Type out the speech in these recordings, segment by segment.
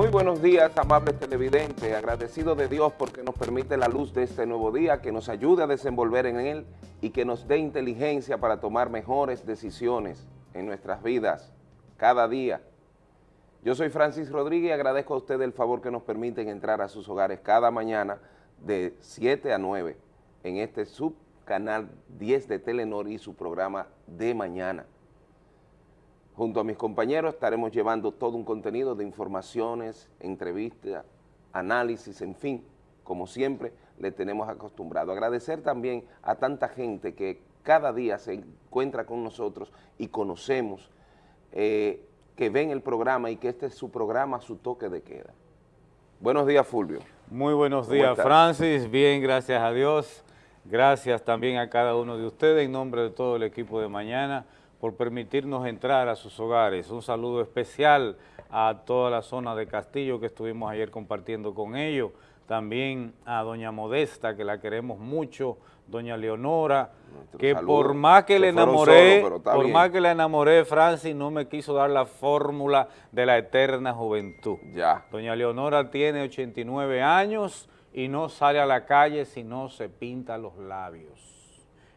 Muy buenos días, amables televidentes. Agradecido de Dios porque nos permite la luz de este nuevo día, que nos ayude a desenvolver en él y que nos dé inteligencia para tomar mejores decisiones en nuestras vidas cada día. Yo soy Francis Rodríguez y agradezco a ustedes el favor que nos permiten entrar a sus hogares cada mañana de 7 a 9 en este subcanal 10 de Telenor y su programa de mañana. Junto a mis compañeros estaremos llevando todo un contenido de informaciones, entrevistas, análisis, en fin, como siempre le tenemos acostumbrado. Agradecer también a tanta gente que cada día se encuentra con nosotros y conocemos, eh, que ven el programa y que este es su programa, su toque de queda. Buenos días, Fulvio. Muy buenos días, Francis. Bien, gracias a Dios. Gracias también a cada uno de ustedes en nombre de todo el equipo de mañana por permitirnos entrar a sus hogares. Un saludo especial a toda la zona de Castillo que estuvimos ayer compartiendo con ellos, también a doña Modesta, que la queremos mucho, doña Leonora, que por más que le enamoré, por más que le enamoré, Francis no me quiso dar la fórmula de la eterna juventud. Ya. Doña Leonora tiene 89 años y no sale a la calle si no se pinta los labios.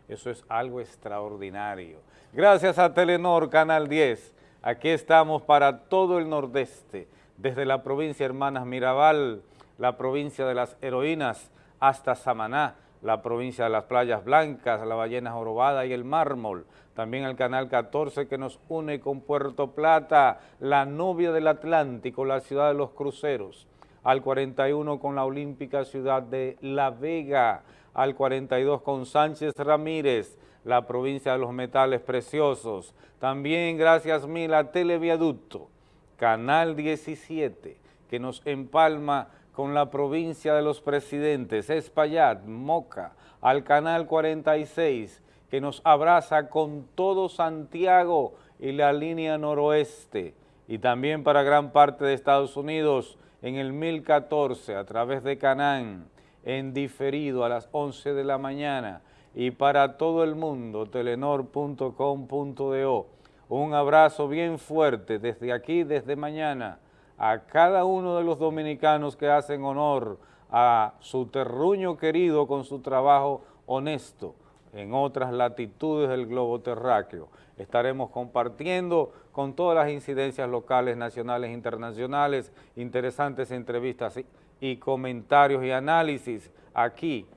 Eso es algo extraordinario. Gracias a Telenor Canal 10, aquí estamos para todo el nordeste, desde la provincia Hermanas Mirabal, la provincia de las heroínas, hasta Samaná, la provincia de las playas blancas, la ballena jorobada y el mármol, también el canal 14 que nos une con Puerto Plata, la novia del Atlántico, la ciudad de los cruceros, al 41 con la olímpica ciudad de La Vega, al 42 con Sánchez Ramírez, la provincia de los metales preciosos. También gracias mil a Televiaducto, Canal 17, que nos empalma con la provincia de los presidentes, Espaillat, Moca, al Canal 46, que nos abraza con todo Santiago y la línea noroeste, y también para gran parte de Estados Unidos en el 1014 a través de Canán, en diferido a las 11 de la mañana, y para todo el mundo, telenor.com.do. Un abrazo bien fuerte desde aquí, desde mañana, a cada uno de los dominicanos que hacen honor a su terruño querido con su trabajo honesto en otras latitudes del globo terráqueo. Estaremos compartiendo con todas las incidencias locales, nacionales internacionales, interesantes entrevistas y comentarios y análisis aquí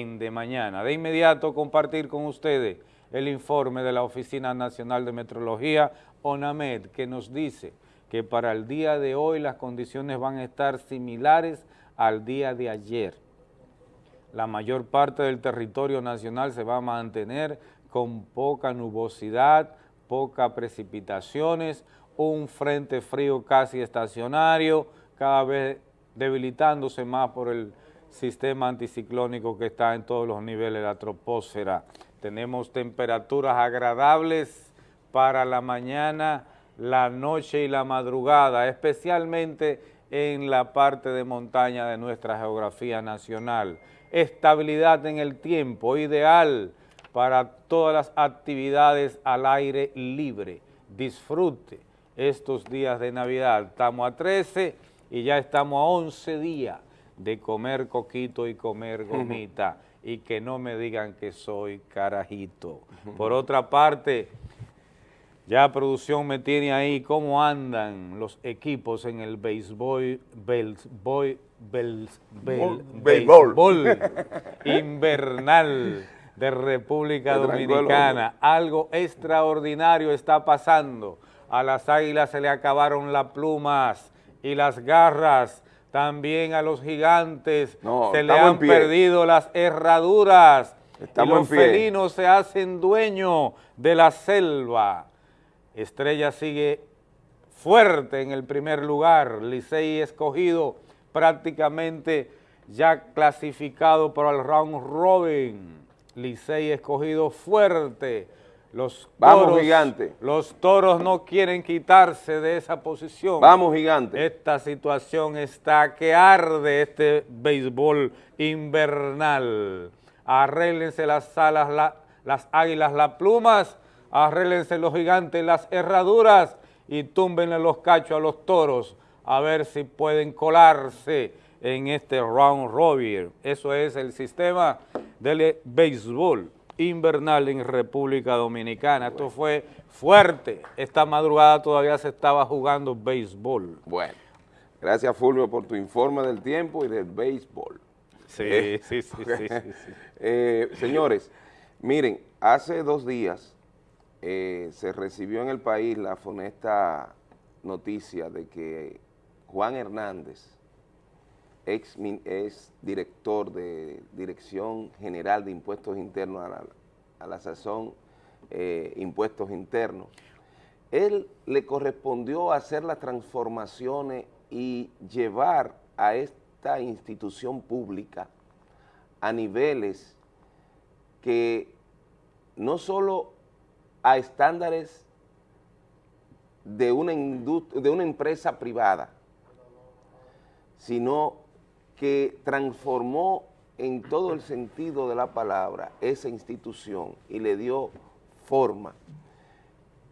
en De Mañana. De inmediato compartir con ustedes el informe de la Oficina Nacional de Metrología, ONAMED, que nos dice que para el día de hoy las condiciones van a estar similares al día de ayer. La mayor parte del territorio nacional se va a mantener con poca nubosidad, poca precipitaciones, un frente frío casi estacionario, cada vez debilitándose más por el sistema anticiclónico que está en todos los niveles de la troposfera. Tenemos temperaturas agradables para la mañana, la noche y la madrugada, especialmente en la parte de montaña de nuestra geografía nacional. Estabilidad en el tiempo, ideal para todas las actividades al aire libre. Disfrute estos días de Navidad. Estamos a 13 y ya estamos a 11 días de comer coquito y comer gomita y que no me digan que soy carajito. Por otra parte, ya producción me tiene ahí cómo andan los equipos en el béisbol, béisbol, béisbol invernal de República Dominicana. Algo extraordinario está pasando. A las águilas se le acabaron las plumas y las garras también a los gigantes se le han perdido las herraduras y los felinos se hacen dueños de la selva. Estrella sigue fuerte en el primer lugar, Licey escogido prácticamente ya clasificado para el round robin, Licey escogido fuerte, los Vamos, toros, gigante. Los toros no quieren quitarse de esa posición. Vamos, gigante. Esta situación está que arde este béisbol invernal. Arréglense las alas, las águilas, las plumas, arréglense los gigantes, las herraduras y túmbenle los cachos a los toros a ver si pueden colarse en este round robin. Eso es el sistema del béisbol invernal en República Dominicana. Esto fue fuerte. Esta madrugada todavía se estaba jugando béisbol. Bueno, gracias Fulvio por tu informe del tiempo y del béisbol. Sí, eh, sí, sí, sí, eh, señores, miren, hace dos días eh, se recibió en el país la funesta noticia de que Juan Hernández, ex, es director de Dirección General de Impuestos Internos a la, sazón eh, Impuestos Internos, él le correspondió hacer las transformaciones y llevar a esta institución pública a niveles que no solo a estándares de una, de una empresa privada, sino que transformó en todo el sentido de la palabra esa institución y le dio forma,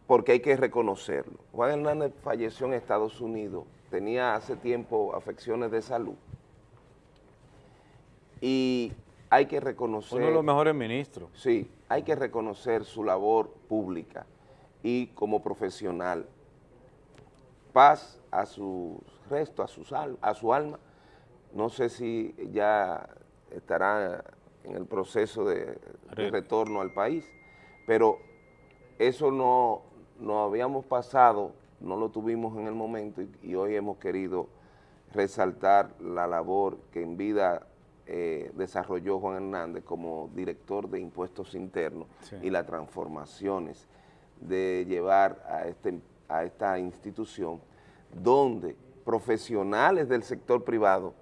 porque hay que reconocerlo. Juan Hernández falleció en Estados Unidos, tenía hace tiempo afecciones de salud y hay que reconocer... Uno de los mejores ministros. Sí, hay que reconocer su labor pública y como profesional. Paz a su resto, a su, a su alma, no sé si ya estará en el proceso de, retorno al país, pero eso no, no habíamos pasado, no lo tuvimos en el momento y, hoy hemos querido resaltar la labor que en vida eh, desarrolló Juan Hernández como director de impuestos internos y las transformaciones de llevar a, este, a esta institución donde profesionales del sector privado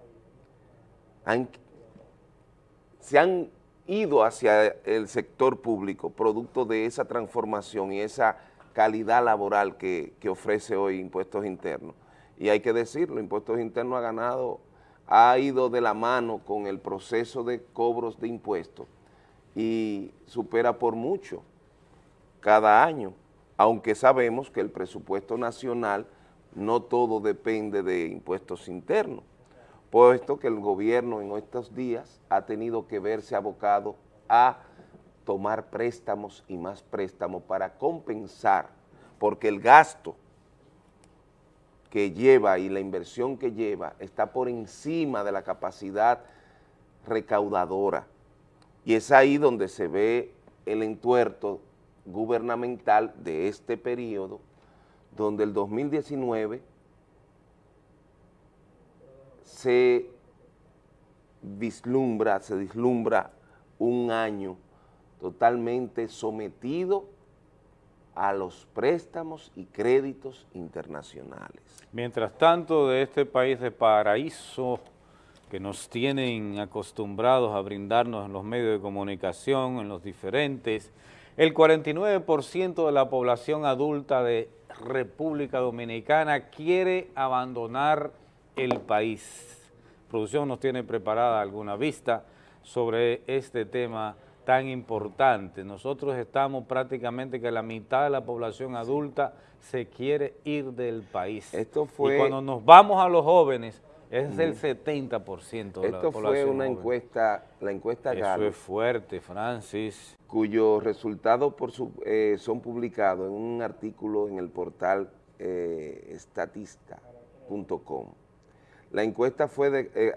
se han ido hacia el sector público producto de esa transformación y esa calidad laboral que, ofrece hoy Impuestos Internos. Y hay que decirlo, Impuestos Internos ha ganado, ha ido de la mano con el proceso de cobros de impuestos y supera por mucho cada año, aunque sabemos que el presupuesto nacional no todo depende de impuestos internos puesto que el gobierno en estos días ha tenido que verse abocado a tomar préstamos y más préstamos para compensar, porque el gasto que lleva y la inversión que lleva está por encima de la capacidad recaudadora. Y es ahí donde se ve el entuerto gubernamental de este periodo, donde el 2019 se vislumbra, se vislumbra un año totalmente sometido a los préstamos y créditos internacionales. Mientras tanto, de este país de paraíso que nos tienen acostumbrados a brindarnos en los medios de comunicación, en los diferentes, el 49% de la población adulta de República Dominicana quiere abandonar el país. Producción nos tiene preparada alguna vista sobre este tema tan importante. Nosotros estamos prácticamente que la mitad de la población adulta se quiere ir del país. Esto fue, y cuando nos vamos a los jóvenes, es el 70% de la población Esto fue una encuesta, la encuesta Eso es fuerte, Francis. Cuyos resultados por eh, son publicados en un artículo en el portal eh, estatista.com. La encuesta fue eh,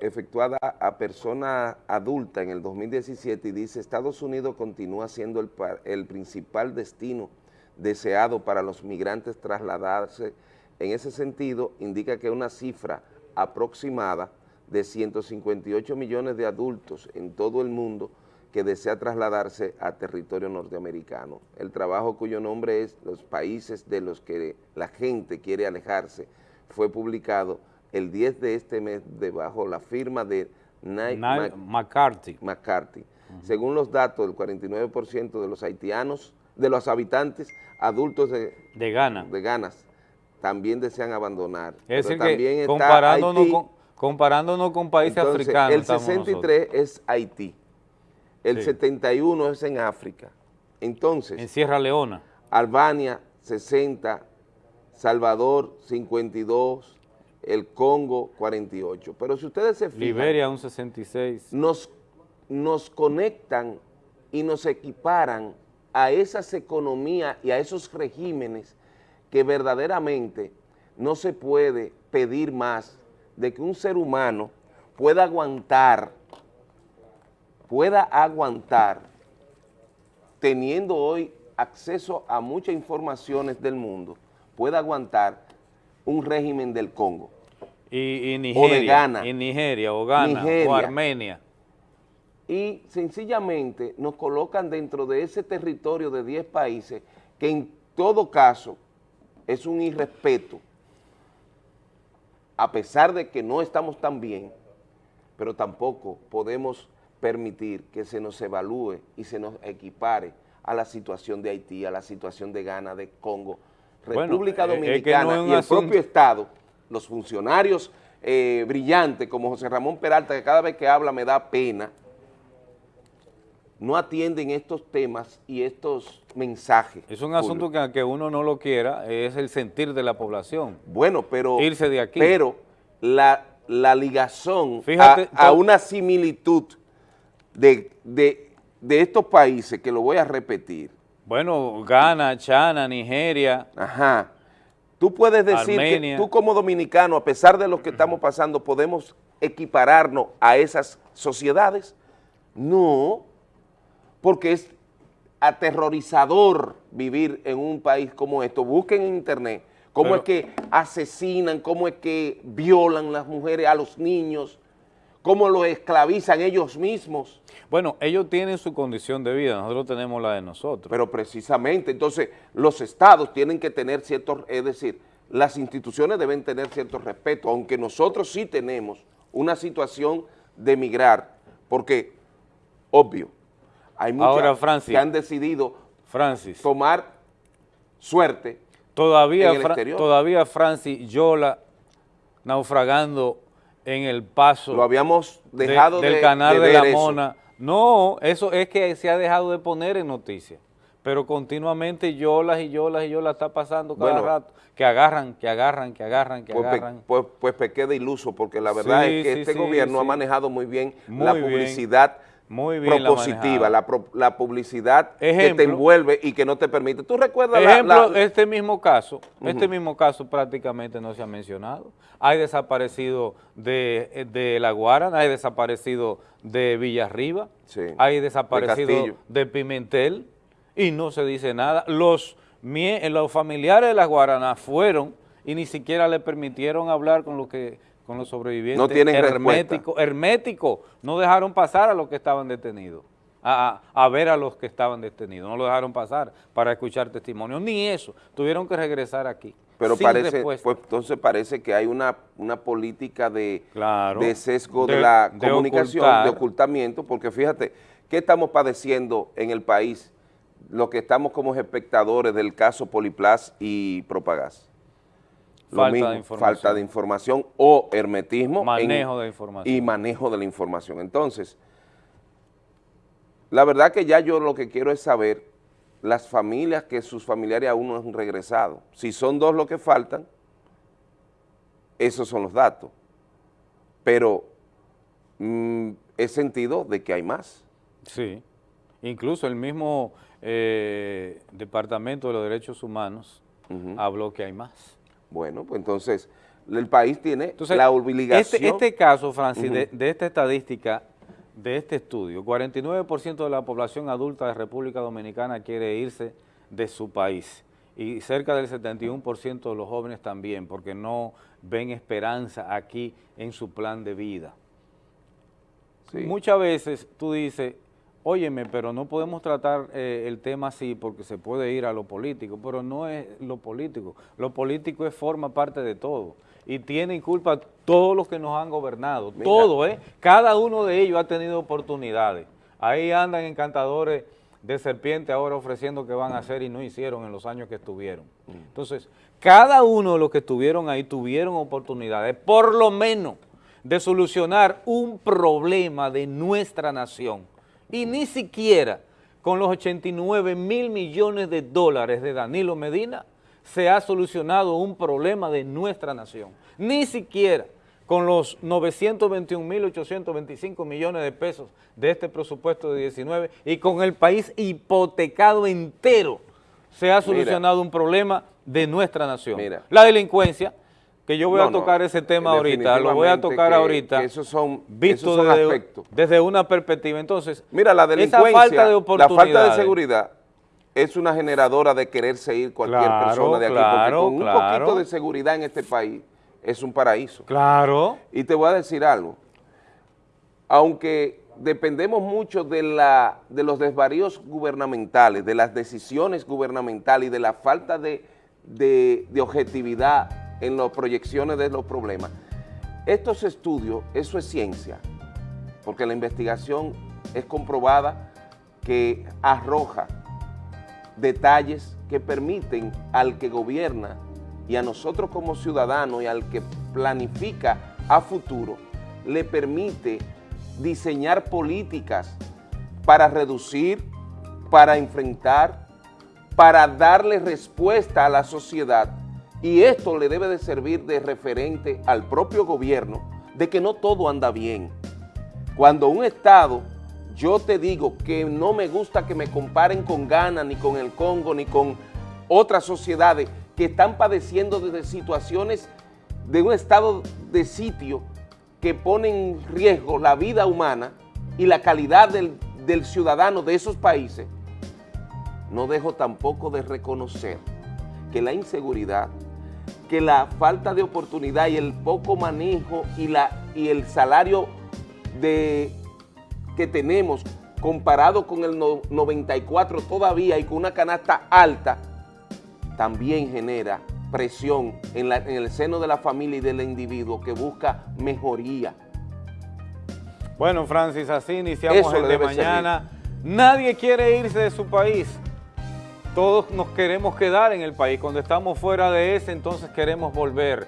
efectuada a personas adultas en el 2017 y dice Estados Unidos continúa siendo el, el, principal destino deseado para los migrantes trasladarse. En ese sentido, indica que una cifra aproximada de 158 millones de adultos en todo el mundo que desea trasladarse a territorio norteamericano. El trabajo cuyo nombre es Los países de los que la gente quiere alejarse fue publicado el 10 de este mes debajo la firma de Nike McCarthy. McCarthy. Según los datos, el 49% de los haitianos, de los habitantes adultos de, de Ghana, de Ganas, también desean abandonar. Es decir, que comparándonos, con, comparándonos con países africanos. El 63 es Haití, el 71 es en África. Entonces... En Sierra Leona. Albania, 60, Salvador 52, el Congo 48. Pero si ustedes se fijan... Liberia un 66. Nos, nos conectan y nos equiparan a esas economías y a esos regímenes que verdaderamente no se puede pedir más de que un ser humano pueda aguantar, pueda aguantar, teniendo hoy acceso a muchas informaciones del mundo, pueda aguantar un régimen del Congo. Y, Nigeria, o de Ghana. Y Nigeria, o Ghana, o Armenia. Y sencillamente nos colocan dentro de ese territorio de 10 países que en todo caso es un irrespeto, a pesar de que no estamos tan bien, pero tampoco podemos permitir que se nos evalúe y se nos equipare a la situación de Haití, a la situación de Ghana, de Congo, República Dominicana y el propio Estado, los funcionarios eh, brillantes como José Ramón Peralta, que cada vez que habla me da pena, no atienden estos temas y estos mensajes. Es un asunto que aunque uno no lo quiera, es el sentir de la población. Bueno, pero... Irse de aquí. Pero la, la ligazón a, una similitud de, de estos países, que lo voy a repetir, bueno, Ghana, China, Nigeria. Ajá. Tú puedes decir que tú como dominicano, a pesar de lo que estamos pasando, podemos equipararnos a esas sociedades. No, porque es aterrorizador vivir en un país como esto. Busquen en internet cómo es que asesinan, cómo es que violan las mujeres a los niños, cómo lo esclavizan ellos mismos. Bueno, ellos tienen su condición de vida, nosotros tenemos la de nosotros. Pero precisamente, entonces, los estados tienen que tener ciertos, es decir, las instituciones deben tener cierto respeto, aunque nosotros sí tenemos una situación de migrar, porque, obvio, hay muchos que han decidido Francis, tomar suerte todavía, en el Todavía Francis Yola naufragando en el paso Lo habíamos dejado del canal de, la Mona. No, eso es que se ha dejado de poner en noticias, pero continuamente yolas y yolas y yolas está pasando cada rato, que agarran, que agarran, que agarran, que pues agarran. pues, pues pequé de iluso, porque la verdad es que este gobierno ha manejado muy bien la publicidad muy bien propositiva, la, la, publicidad que te envuelve y que no te permite. ¿Tú recuerdas ejemplo, este mismo caso, este mismo caso prácticamente no se ha mencionado. Hay desaparecido de, de La Guarana, hay desaparecido de Villarriba, hay desaparecido de, Pimentel y no se dice nada. Los, los familiares de La Guarana fueron y ni siquiera le permitieron hablar con lo que con los sobrevivientes. No tienen hermético, hermético. No dejaron pasar a los que estaban detenidos, a, ver a los que estaban detenidos. No lo dejaron pasar para escuchar testimonios, ni eso. Tuvieron que regresar aquí. Pero parece, pues entonces parece que hay una, una política de, de sesgo de, la comunicación, de ocultamiento, porque fíjate, ¿qué estamos padeciendo en el país? Lo que estamos como espectadores del caso Poliplas y Propagás falta, de falta de información o hermetismo. Manejo de información. Y manejo de la información. Entonces, la verdad que ya yo lo que quiero es saber las familias que sus familiares aún no han regresado. Si son dos los que faltan, esos son los datos. Pero mm, es sentido de que hay más. Sí, incluso el mismo eh, Departamento de los Derechos Humanos habló que hay más. Bueno, pues entonces el país tiene la obligación. Este, este caso, Francis, de, esta estadística, de este estudio, 49% de la población adulta de República Dominicana quiere irse de su país y cerca del 71% de los jóvenes también, porque no ven esperanza aquí en su plan de vida. Muchas veces tú dices, óyeme, pero no podemos tratar eh, el tema así porque se puede ir a lo político, pero no es lo político. Lo político es forma parte de todo y tienen culpa todos los que nos han gobernado, todo, ¿eh? Cada uno de ellos ha tenido oportunidades. Ahí andan encantadores de serpiente ahora ofreciendo que van a hacer y no hicieron en los años que estuvieron. Mm. Entonces, cada uno de los que estuvieron ahí tuvieron oportunidades, por lo menos, de solucionar un problema de nuestra nación y ni siquiera con los 89 mil millones de dólares de Danilo Medina se ha solucionado un problema de nuestra nación. Ni siquiera con los 921.825 millones de pesos de este presupuesto de 19 y con el país hipotecado entero se ha solucionado un problema de nuestra nación. La delincuencia, que yo voy a tocar ese tema ahorita, lo voy a tocar ahorita, esos son, visto desde, desde, una perspectiva. Entonces, mira, la delincuencia, falta de la falta de seguridad es una generadora de quererse ir cualquier persona de aquí, porque con un poquito de seguridad en este país es un paraíso. Claro. Y te voy a decir algo, aunque dependemos mucho de, la, de los desvaríos gubernamentales, de las decisiones gubernamentales y de la falta de, de, de objetividad en las proyecciones de los problemas. Estos estudios, eso es ciencia, porque la investigación es comprobada que arroja detalles que permiten al que gobierna y a nosotros como ciudadanos y al que planifica a futuro, le permite diseñar políticas para reducir, para enfrentar, para darle respuesta a la sociedad y esto le debe de servir de referente al propio gobierno de que no todo anda bien. Cuando un Estado, yo te digo que no me gusta que me comparen con Ghana, ni con el Congo, ni con otras sociedades que están padeciendo desde situaciones de un estado de sitio que ponen en riesgo la vida humana y la calidad del ciudadano de esos países, no dejo tampoco de reconocer que la inseguridad que la falta de oportunidad y el poco manejo y, la, y el salario de, que tenemos comparado con el 94 todavía y con una canasta alta, también genera presión en, en el seno de la familia y del individuo que busca mejoría. Bueno, Francis, así iniciamos el de mañana. Nadie quiere irse de su país todos nos queremos quedar en el país. Cuando estamos fuera de ese, entonces queremos volver.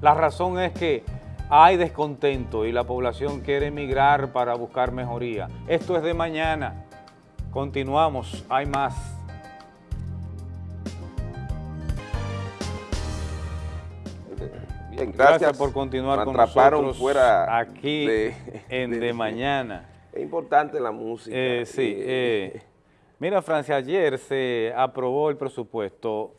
La razón es que hay descontento y la población quiere emigrar para buscar mejoría. Esto es de mañana. Continuamos, hay más. Bien, gracias, por continuar con nosotros fuera aquí en de, Mañana. Es importante la música. Eh, sí, eh, Mira, Francia, ayer se aprobó el presupuesto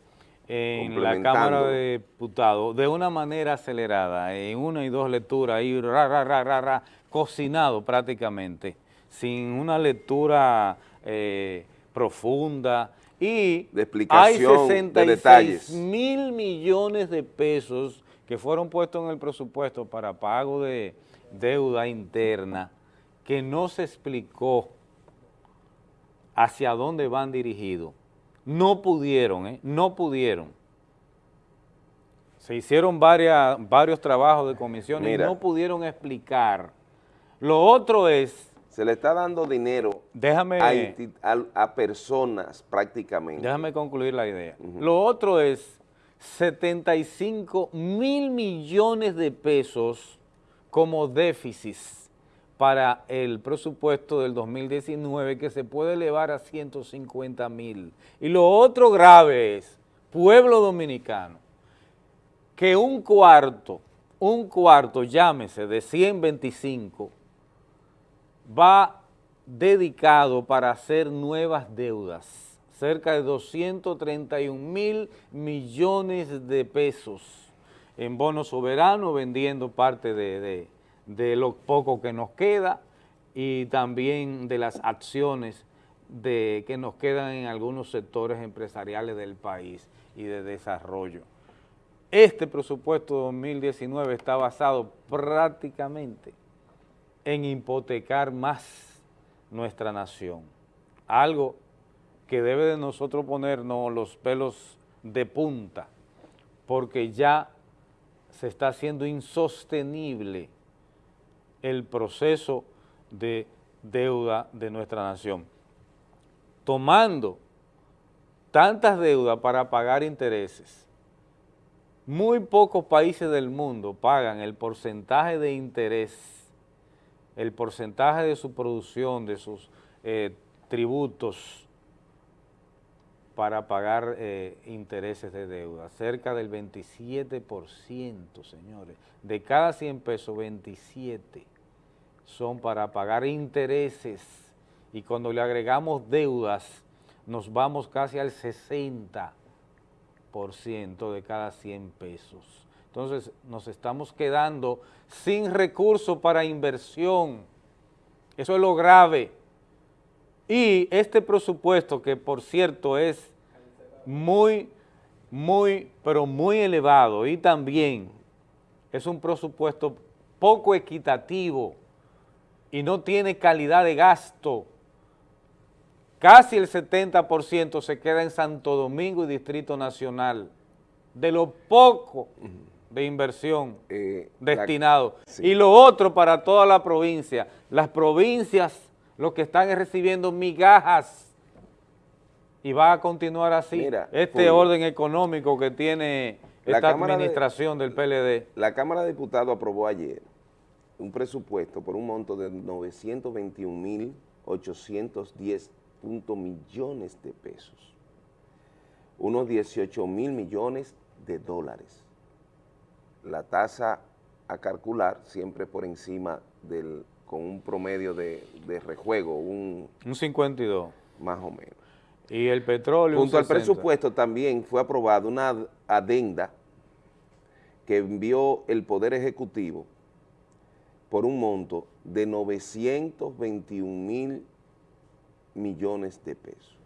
en la Cámara de Diputados de una manera acelerada, en una y dos lecturas, y ra, ra, ra, ra, ra cocinado prácticamente, sin una lectura eh, profunda, y de explicación, hay 66 mil millones de pesos que fueron puestos en el presupuesto para pago de deuda interna que no se explicó hacia dónde van dirigidos. No pudieron, ¿eh? no pudieron. Se hicieron varias, varios trabajos de comisión y no pudieron explicar. Lo otro es... Se le está dando dinero déjame, a, personas prácticamente. Déjame concluir la idea. Lo otro es 75 mil millones de pesos como déficit para el presupuesto del 2019 que se puede elevar a 150 mil. Y lo otro grave es, pueblo dominicano, que un cuarto, un cuarto, llámese, de 125, va dedicado para hacer nuevas deudas, cerca de 231 mil millones de pesos en bonos soberanos, vendiendo parte de de lo poco que nos queda y también de las acciones de, que nos quedan en algunos sectores empresariales del país y de desarrollo. Este presupuesto 2019 está basado prácticamente en hipotecar más nuestra nación, algo que debe de nosotros ponernos los pelos de punta, porque ya se está haciendo insostenible el proceso de deuda de nuestra nación. Tomando tantas deudas para pagar intereses, muy pocos países del mundo pagan el porcentaje de interés, el porcentaje de su producción, de sus eh, tributos, para pagar eh, intereses de deuda, cerca del 27%, señores. De cada 100 pesos, 27 son para pagar intereses y cuando le agregamos deudas, nos vamos casi al 60% de cada 100 pesos. Entonces, nos estamos quedando sin recursos para inversión. Eso es lo grave. Y este presupuesto, que por cierto es muy, muy, pero muy elevado y también es un presupuesto poco equitativo y no tiene calidad de gasto. Casi el 70% se queda en Santo Domingo y Distrito Nacional, de lo poco de inversión eh, destinado. Y lo otro para toda la provincia, las provincias lo que están recibiendo migajas y va a continuar así este orden económico que tiene esta administración del PLD. La Cámara de Diputados aprobó ayer un presupuesto por un monto de 921.810 millones de pesos, unos 18 mil millones de dólares. La tasa a calcular siempre por encima del con un promedio de, rejuego, un... Un 52. Más o menos. Y el petróleo... Junto al presupuesto también fue aprobada una adenda que envió el Poder Ejecutivo por un monto de 921 mil millones de pesos.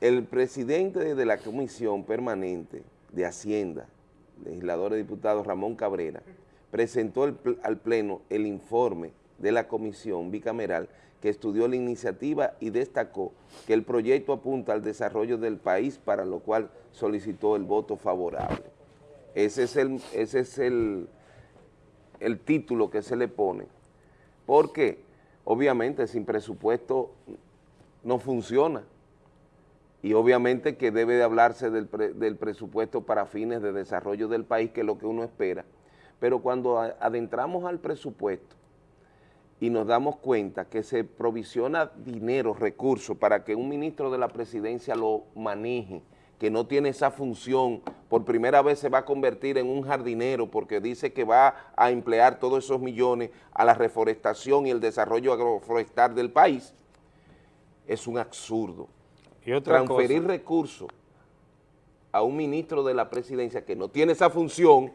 El presidente de la Comisión Permanente de Hacienda, legislador y diputado Ramón Cabrera, presentó al Pleno el informe de la comisión bicameral que estudió la iniciativa y destacó que el proyecto apunta al desarrollo del país, para lo cual solicitó el voto favorable. Ese es el, ese es el, el título que se le pone. Porque, obviamente, sin presupuesto no funciona. Y obviamente que debe de hablarse del, del presupuesto para fines de desarrollo del país, que es lo que uno espera, pero cuando adentramos al presupuesto y nos damos cuenta que se provisiona dinero, recursos, para que un ministro de la presidencia lo maneje, que no tiene esa función, por primera vez se va a convertir en un jardinero porque dice que va a emplear todos esos millones a la reforestación y el desarrollo agroforestal del país, es un absurdo. ¿Y Transferir recursos a un ministro de la presidencia que no tiene esa función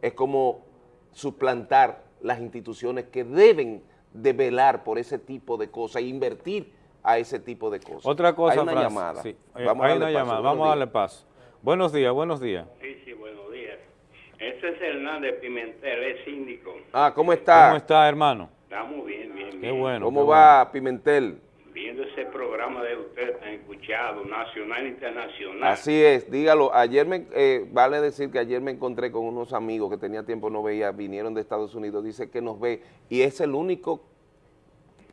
es como suplantar las instituciones que deben de velar por ese tipo de cosas e invertir a ese tipo de cosas. Otra cosa, Hay una llamada. Sí. Vamos Hay a una llamada. Vamos a darle paso. Buenos días, buenos días. Sí, sí, buenos días. Este es Hernández Pimentel, es síndico. Ah, ¿cómo está? ¿Cómo está, hermano? Estamos bien, bien, bien. Qué bueno. ¿Cómo va Pimentel? viendo ese programa de usted tan escuchado, nacional e internacional. Así es, dígalo. Ayer me, eh, vale decir que ayer me encontré con unos amigos que tenía tiempo no veía, vinieron de Estados Unidos, dice que nos ve, y es el único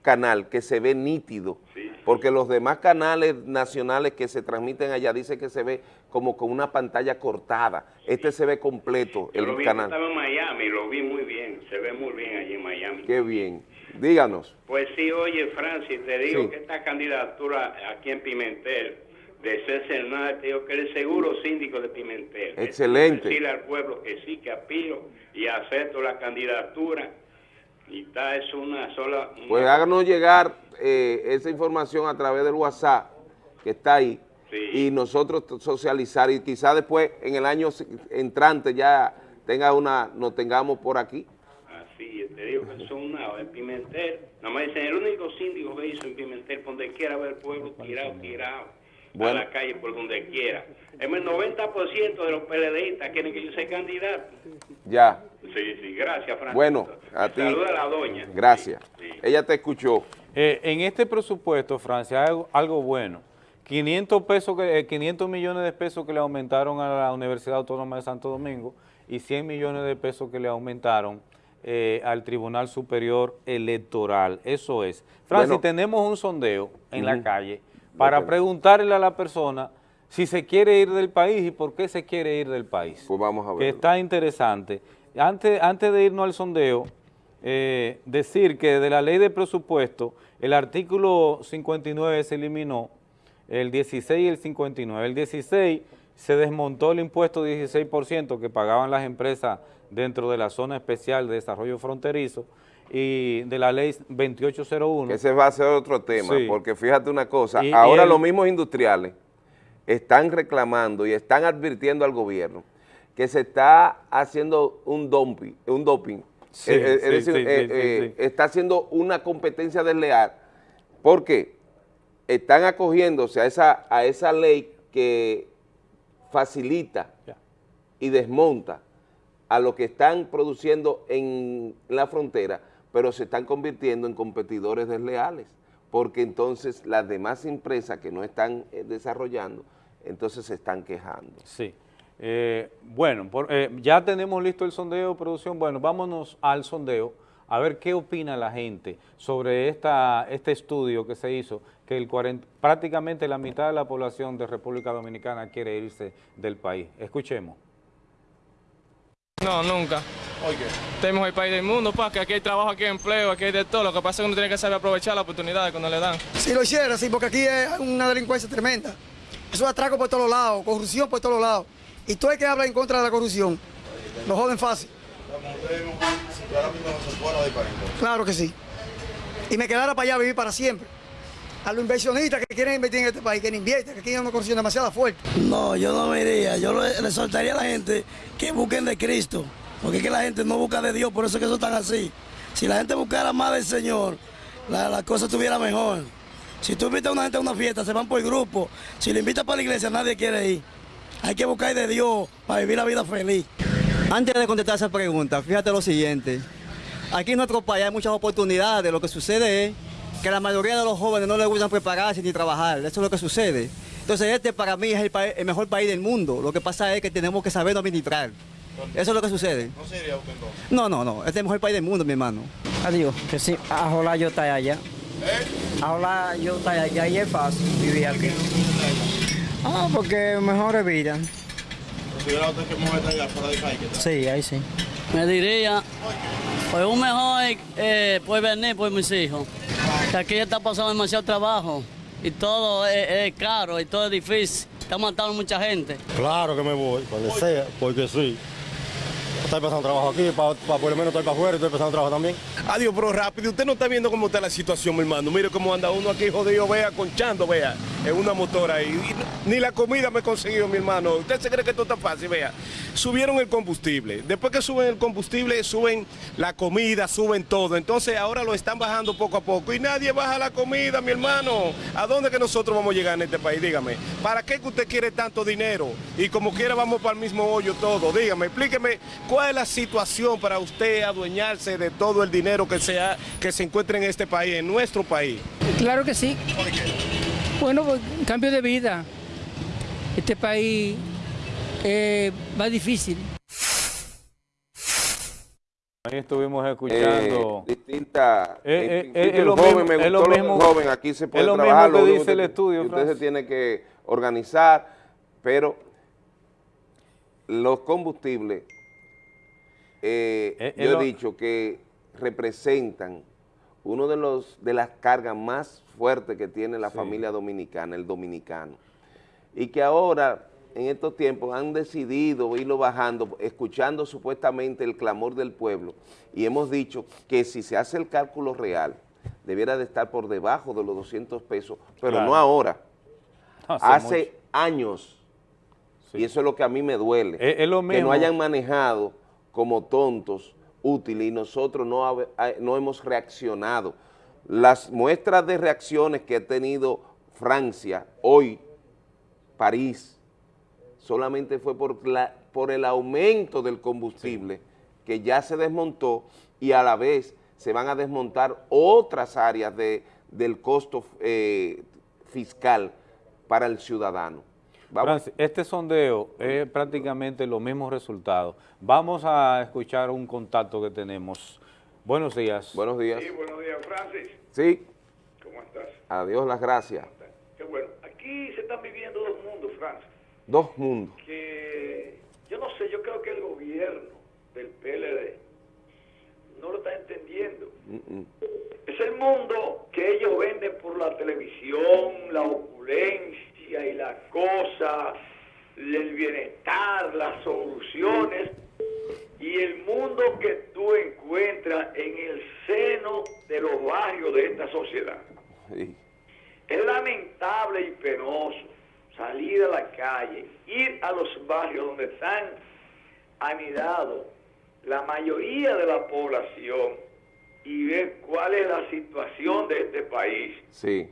canal que se ve nítido, porque los demás canales nacionales que se transmiten allá dice que se ve como con una pantalla cortada. Este se ve completo, el lo vi canal. estaba en Miami, lo vi muy bien, se ve muy bien allí en Miami. Qué bien. Díganos. Pues sí, oye, Francis, te digo que esta candidatura aquí en Pimentel, de César Hernández, te digo que eres seguro síndico de Pimentel. Excelente. Decirle al pueblo que sí, que aspiro y acepto la candidatura. Está, es una sola... Pues háganos llegar eh, esa información a través del WhatsApp, que está ahí, y nosotros socializar, y quizá después, en el año entrante, ya tenga una, nos tengamos por aquí. Sí, te digo que son una en Pimentel. Nada más dicen, el único síndico que hizo en Pimentel, por donde quiera ver el pueblo tirado, tirado, a la calle por donde quiera. El 90% de los PLDistas quieren que yo sea candidato. Ya. Sí, sí, gracias, Francisco. Bueno, a ti. Saluda a la doña. Gracias. Ella te escuchó. Eh, en este presupuesto, Francia, hay algo, bueno. 500, pesos que, 500 millones de pesos que le aumentaron a la Universidad Autónoma de Santo Domingo y 100 millones de pesos que le aumentaron eh, al Tribunal Superior Electoral. Eso es. Francis, tenemos un sondeo en la calle para preguntarle a la persona si se quiere ir del país y por qué se quiere ir del país. Pues vamos a ver. Que está interesante. Antes, antes de irnos al sondeo, eh, decir que de la ley de presupuesto, el artículo 59 se eliminó el 16 y el 59. El 16 se desmontó el impuesto 16% que pagaban las empresas dentro de la zona especial de desarrollo fronterizo y de la ley 2801. Ese va a ser otro tema, porque fíjate una cosa, ahora los mismos industriales están reclamando y están advirtiendo al gobierno que se está haciendo un dumping, un doping, está haciendo una competencia desleal, porque están acogiéndose a esa, a esa ley que facilita y desmonta a lo que están produciendo en la frontera, pero se están convirtiendo en competidores desleales, porque entonces las demás empresas que no están eh, desarrollando, entonces se están quejando. Sí. Eh, bueno, eh, ya tenemos listo el sondeo, producción. Bueno, vámonos al sondeo a ver qué opina la gente sobre esta, este estudio que se hizo, que el prácticamente la mitad de la población de República Dominicana quiere irse del país. Escuchemos. No, nunca. Oye. Tenemos el país del mundo, pa, que aquí hay trabajo, aquí hay empleo, aquí hay de todo. Lo que pasa es que uno tiene que saber aprovechar las oportunidades cuando le dan. Si lo hiciera, sí, porque aquí es una delincuencia tremenda. Eso es atraco por todos lados, corrupción por todos lados. Y tú hay que hablar en contra de la corrupción. Lo joden fácil. Claro que sí. Y me quedara para allá a vivir para siempre. A los inversionistas que quieren invertir en este país, que no invierten, que aquí una corrupción demasiado fuerte. No, yo no me iría. Yo le, soltaría a la gente que busquen de Cristo. Porque es que la gente no busca de Dios, por eso es que eso están así. Si la gente buscara más del Señor, la, la cosa estuviera mejor. Si tú invitas a una gente a una fiesta, se van por el grupo. Si le invitas para la iglesia, nadie quiere ir. Hay que buscar de Dios para vivir la vida feliz. Antes de contestar esa pregunta, fíjate lo siguiente. Aquí en nuestro país hay muchas oportunidades. Lo que sucede es que la mayoría de los jóvenes no les gustan prepararse ni trabajar. Eso es lo que sucede. Entonces este para mí es el, mejor país del mundo. Lo que pasa es que tenemos que saber administrar. Eso es lo que sucede. ¿No sería usted entonces? No, no, no. Este es el mejor país del mundo, mi hermano. Adiós, que sí. Ojalá yo esté allá. ¿Eh? Ojalá yo esté allá y es fácil vivir aquí. Ah, porque mejor vida. ¿Considera usted que mejor allá fuera de país? Sí, ahí sí. Me diría, pues un mejor eh, puede venir por mis hijos. Que aquí está pasando demasiado trabajo y todo es, caro y todo es difícil. Está matando mucha gente. Claro que me voy, cuando sea, porque sí. Estoy pasando trabajo aquí, para, por lo menos estoy para afuera y estoy pasando trabajo también. Adiós, pero rápido, usted no está viendo cómo está la situación, mi hermano. Mire cómo anda uno aquí jodido, vea, conchando, vea, en una motora ahí. ni la comida me he conseguido, mi hermano. ¿Usted se cree que esto está fácil? Vea, subieron el combustible. Después que suben el combustible, suben la comida, suben todo. Entonces ahora lo están bajando poco a poco. Y nadie baja la comida, mi hermano. ¿A dónde que nosotros vamos a llegar en este país? Dígame. ¿Para qué que usted quiere tanto dinero? Y como quiera vamos para el mismo hoyo todo. Dígame, explíqueme ¿Cuál es la situación para usted adueñarse de todo el dinero que, sea, que se encuentra en este país, en nuestro país? Claro que sí. Bueno, pues, cambio de vida. Este país eh, va difícil. Ahí estuvimos escuchando. Eh, distinta. Eh, eh, es lo joven, mismo, me gustó lo joven, aquí se puede es lo trabajar. Mismo que dice el estudio. Usted se tiene que organizar, pero los combustibles, eh, eh, yo he dicho que representan uno de los de las cargas más fuertes que tiene la familia dominicana, el dominicano, y que ahora en estos tiempos han decidido irlo bajando, escuchando supuestamente el clamor del pueblo, y hemos dicho que si se hace el cálculo real, debiera de estar por debajo de los 200 pesos, pero no ahora, hace años. Y eso es lo que a mí me duele, que no hayan manejado como tontos útiles y nosotros no, no hemos reaccionado. Las muestras de reacciones que ha tenido Francia, hoy, París, solamente fue por, la, por el aumento del combustible que ya se desmontó y a la vez se van a desmontar otras áreas de, del costo eh, fiscal para el ciudadano este sondeo es prácticamente los mismos resultados. Vamos a escuchar un contacto que tenemos. Buenos días. Buenos días. Sí, buenos días, Francis. Sí. ¿Cómo estás? Adiós, las gracias. Qué bueno. Aquí se están viviendo dos mundos, Francis. Dos mundos. Que yo no sé, yo creo que el gobierno del PLD no lo está entendiendo. Es el mundo que ellos venden por la televisión, la opulencia y las cosas, el bienestar, las soluciones y el mundo que tú encuentras en el seno de los barrios de esta sociedad. Es lamentable y penoso salir a la calle, ir a los barrios donde están anidados la mayoría de la población y ver cuál es la situación de este país. Sí.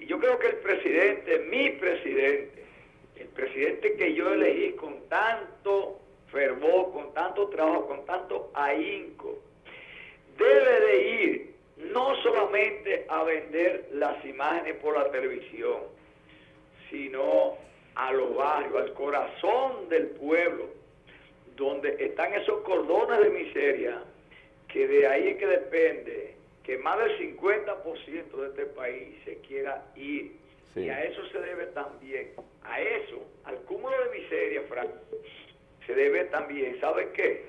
Y yo creo que el presidente, mi presidente, el presidente que yo elegí con tanto fervor, con tanto trabajo, con tanto ahínco, debe de ir no solamente a vender las imágenes por la televisión, sino a los barrios, al corazón del pueblo, donde están esos cordones de miseria, que de ahí es que depende que más del 50% de este país se quiera ir. Y a eso se debe también, a eso, al cúmulo de miseria, Frank, se debe también, ¿sabe qué?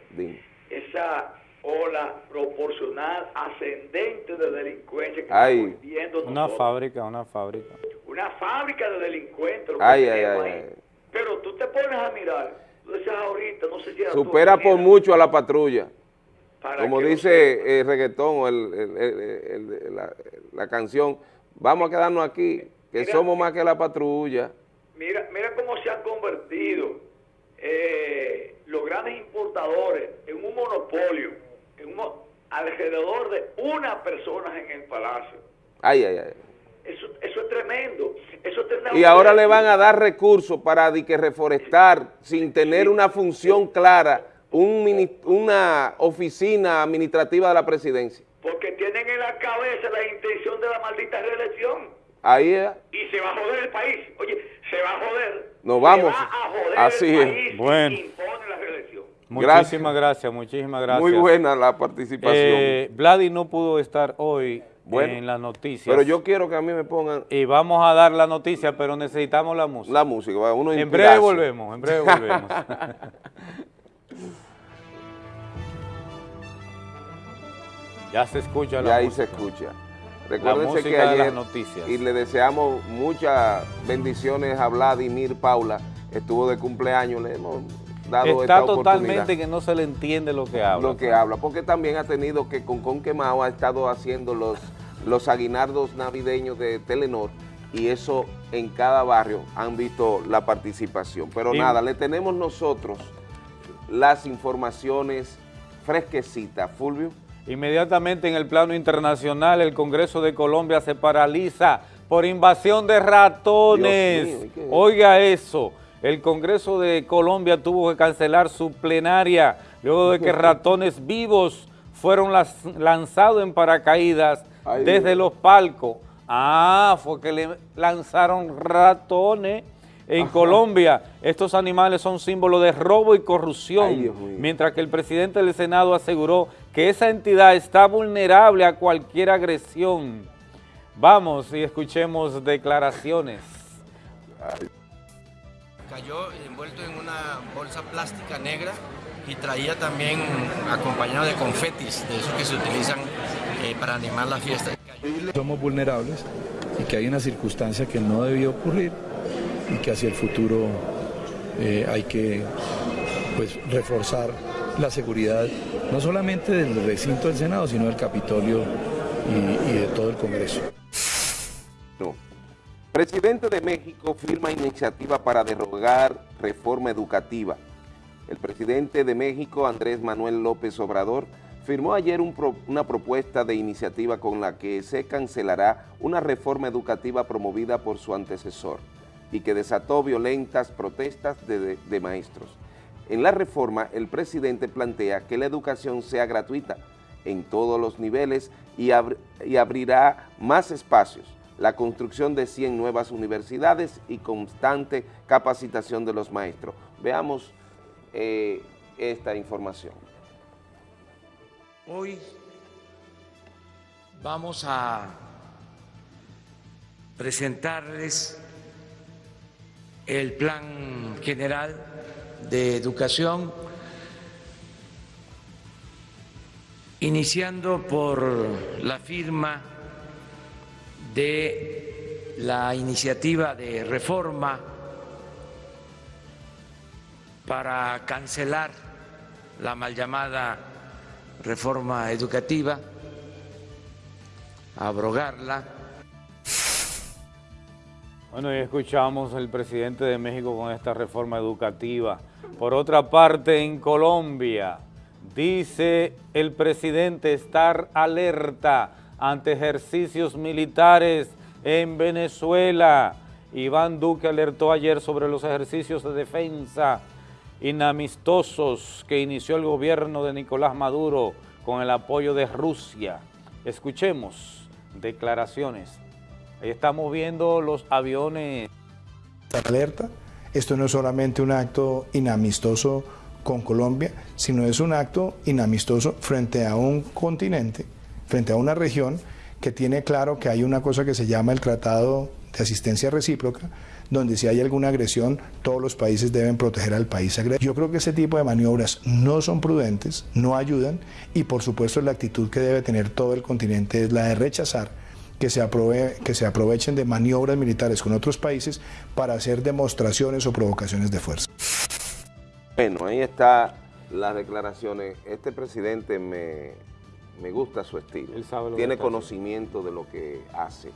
Esa ola proporcional ascendente de delincuencia que estamos viendo Una fábrica, una fábrica. Una fábrica de delincuentes. Ay, ay, ay, Pero tú te pones a mirar, tú decías ahorita, no sé si era Supera por mucho a la patrulla. Como dice el reggaetón o el, la, canción, vamos a quedarnos aquí, que somos más que la patrulla. Mira, mira cómo se han convertido eh, los grandes importadores en un monopolio, en alrededor de una persona en el palacio. Ay, ay, ay. Eso, eso es tremendo. Eso y ahora le van a dar recursos para que reforestar sin tener una función clara, un, una oficina administrativa de la presidencia. Porque tienen en la cabeza la intención de la maldita reelección. Ahí es. Y se va a joder el país. Oye, se va a joder. Nos vamos. Así es. Bueno. Muchísimas gracias. muchísimas gracias. Muy buena la participación. Eh, Vladi no pudo estar hoy en las noticias. Pero yo quiero que a mí me pongan... Y vamos a dar la noticia, pero necesitamos la música. La música, uno En breve volvemos, en breve volvemos. ya se escucha la Ya ahí se escucha. Recuérdense que ayer, noticias. y le deseamos muchas bendiciones a Vladimir Paula, estuvo de cumpleaños, le hemos dado Está totalmente que no se le entiende lo que habla. Lo que habla, porque también ha tenido que con Conquemao ha estado haciendo los, los aguinardos navideños de Telenor y eso en cada barrio han visto la participación. Pero nada, le tenemos nosotros las informaciones fresquecitas. Fulvio. Inmediatamente en el plano internacional, el Congreso de Colombia se paraliza por invasión de ratones. Oiga eso, el Congreso de Colombia tuvo que cancelar su plenaria luego de que ratones vivos fueron lanzados en paracaídas desde los palcos. Ah, fue que le lanzaron ratones. En Colombia, estos animales son símbolo de robo y corrupción, mientras que el presidente del Senado aseguró que esa entidad está vulnerable a cualquier agresión. Vamos y escuchemos declaraciones. Cayó envuelto en una bolsa plástica negra y traía también acompañado de confetis, de esos que se utilizan eh, para animar la fiesta. Somos vulnerables y que hay una circunstancia que no debió ocurrir y que hacia el futuro eh, hay que pues, reforzar la seguridad no solamente del recinto del Senado, sino del Capitolio y, de todo el Congreso. No. Presidente de México firma iniciativa para derogar reforma educativa. El presidente de México, Andrés Manuel López Obrador, firmó ayer una propuesta de iniciativa con la que se cancelará una reforma educativa promovida por su antecesor y que desató violentas protestas de maestros. En la reforma, el presidente plantea que la educación sea gratuita en todos los niveles y, abrirá más espacios, la construcción de 100 nuevas universidades y constante capacitación de los maestros. Veamos eh, esta información. Hoy vamos a presentarles el plan general de educación iniciando por la firma de la iniciativa de reforma para cancelar la mal llamada reforma educativa, abrogarla. Bueno, y escuchamos al presidente de México con esta reforma educativa. Por otra parte, en Colombia, dice el presidente estar alerta ante ejercicios militares en Venezuela. Iván Duque alertó ayer sobre los ejercicios de defensa inamistosos que inició el gobierno de Nicolás Maduro con el apoyo de Rusia. Escuchemos declaraciones. Ahí estamos viendo los aviones. Alerta, esto no es solamente un acto inamistoso con Colombia, sino es un acto inamistoso frente a un continente, frente a una región que tiene claro que hay una cosa que se llama el Tratado de Asistencia Recíproca, donde si hay alguna agresión, todos los países deben proteger al país agresor. Yo creo que ese tipo de maniobras no son prudentes, no ayudan y por supuesto la actitud que debe tener todo el continente es la de rechazar que se, que se aprovechen de maniobras militares con otros países para hacer demostraciones o provocaciones de fuerza. Bueno, ahí está las declaraciones. Este presidente me, me gusta su estilo. Tiene conocimiento de lo que hace.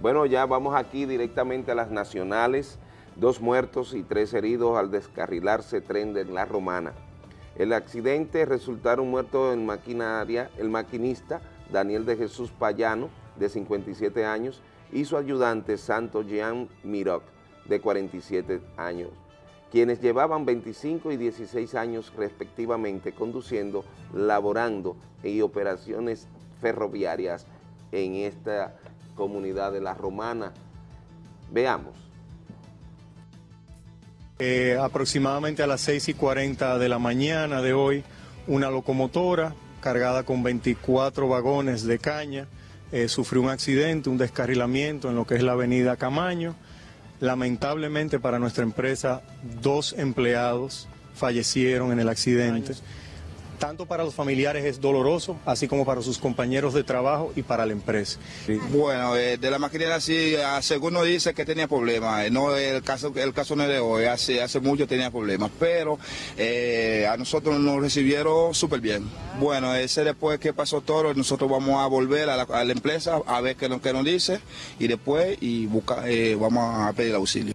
Bueno, ya vamos aquí directamente a las nacionales. Dos muertos y tres heridos al descarrilarse tren de La Romana. El accidente resultaron muertos en maquinaria el maquinista Daniel de Jesús Payano, de 57 años, y su ayudante Santo Jean Miroc, de 47 años, quienes llevaban 25 y 16 años respectivamente conduciendo, laborando y operaciones ferroviarias en esta comunidad de La Romana. Veamos. Eh, aproximadamente a las 6 y 40 de la mañana de hoy, una locomotora cargada con 24 vagones de caña eh, sufrió un accidente, un descarrilamiento en lo que es la avenida Camaño. Lamentablemente para nuestra empresa, dos empleados fallecieron en el accidente tanto para los familiares es doloroso, así como para sus compañeros de trabajo y para la empresa. Bueno, eh, de la maquinaria sí, según nos dice que tenía problemas, eh, no el caso, el caso no es de hoy, hace, hace mucho tenía problemas, pero eh, a nosotros nos recibieron súper bien. Bueno, ese después que pasó todo, nosotros vamos a volver a la, empresa a ver qué, qué nos dice y después y busca, vamos a pedir auxilio.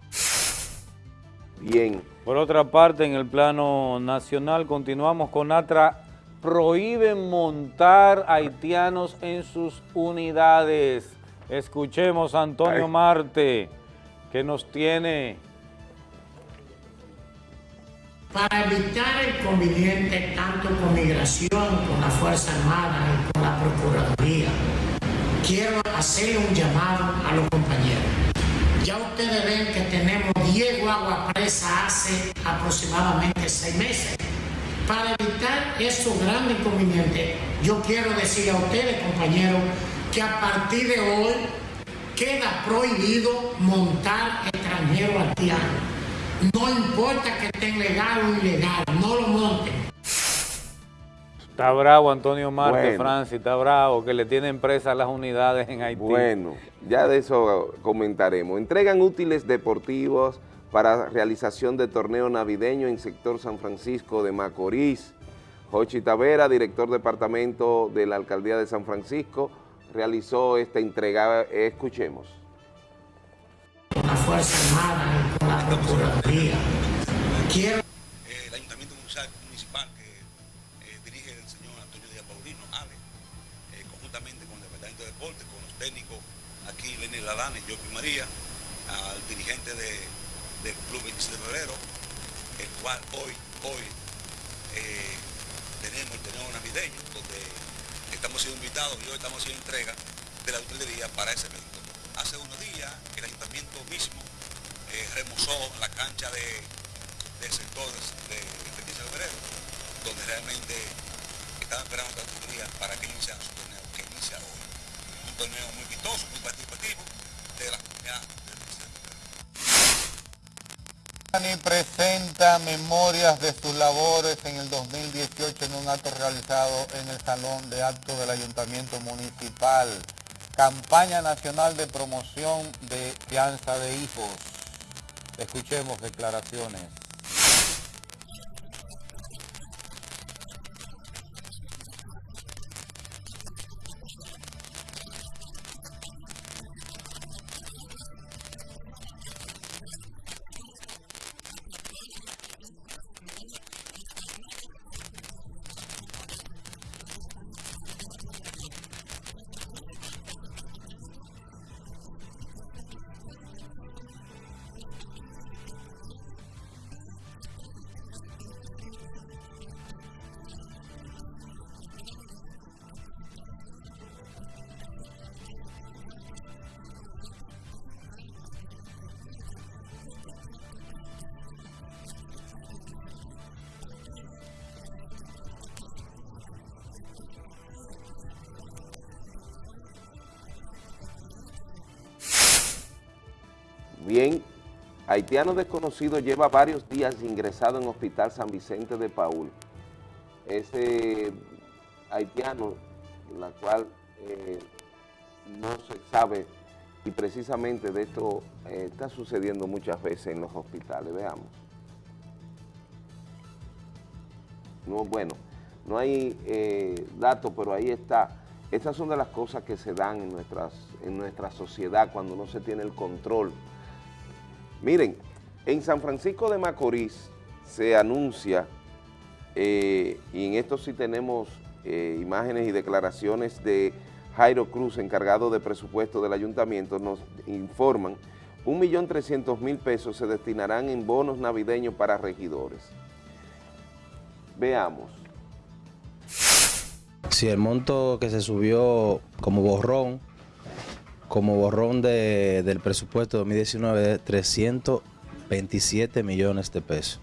Bien. Por otra parte, en el plano nacional, continuamos con ATRA. Prohíben montar haitianos en sus unidades. Escuchemos a Antonio Marte, que nos tiene... Para evitar el conveniente tanto con migración, con la Fuerza Armada y con la Procuraduría, quiero hacer un llamado a los compañeros ya ustedes ven que tenemos 10 guaguas presas hace aproximadamente 6 meses. Para evitar esos grandes inconvenientes, yo quiero decir a ustedes, compañeros, que a partir de hoy queda prohibido montar extranjeros haitianos. No importa que estén legal o ilegal, no lo monten. Está bravo Antonio Marte, Francis, está bravo que le tienen presas las unidades en Haití. Bueno, ya de eso comentaremos. Entregan útiles deportivos para realización de torneo navideño en sector San Francisco de Macorís. Jochi Tavera, director departamento de la Alcaldía de San Francisco, realizó esta entrega. Escuchemos. Con la Fuerza Armada, con la Procuraduría, quiero Lalane, Jopi María, al dirigente del Club 26 de Febrero, el cual hoy, hoy eh, tenemos el tenemos navideño, donde estamos siendo invitados y hoy estamos haciendo entrega de la utilería para ese evento. Hace unos días el ayuntamiento mismo eh, remozó la cancha de, del sector de, de 15 de febrero, donde realmente estaban esperando la utilería para que iniciara su torneo, que inicia hoy. Un torneo muy vistoso, muy participativo, de la comunidad Giuliani presenta memorias de sus labores en el 2018 en un acto realizado en el Salón de Actos del Ayuntamiento Municipal. Campaña Nacional de Promoción de Fianza de Hijos. Escuchemos declaraciones. Bien, haitiano desconocido lleva varios días ingresado en Hospital San Vicente de Paul. Ese haitiano, la cual eh, no se sabe, y precisamente de esto eh, está sucediendo muchas veces en los hospitales, veamos. No, bueno, no hay eh, datos, pero ahí está. Estas son de las cosas que se dan en, nuestras, en nuestra sociedad cuando no se tiene el control Miren, en San Francisco de Macorís se anuncia, eh, y en esto sí tenemos eh, imágenes y declaraciones de Jairo Cruz, encargado de presupuesto del ayuntamiento, nos informan, 1.300.000 pesos se destinarán en bonos navideños para regidores. Veamos. Si el monto que se subió como borrón como borrón de, del presupuesto 2019 de 327 millones de pesos,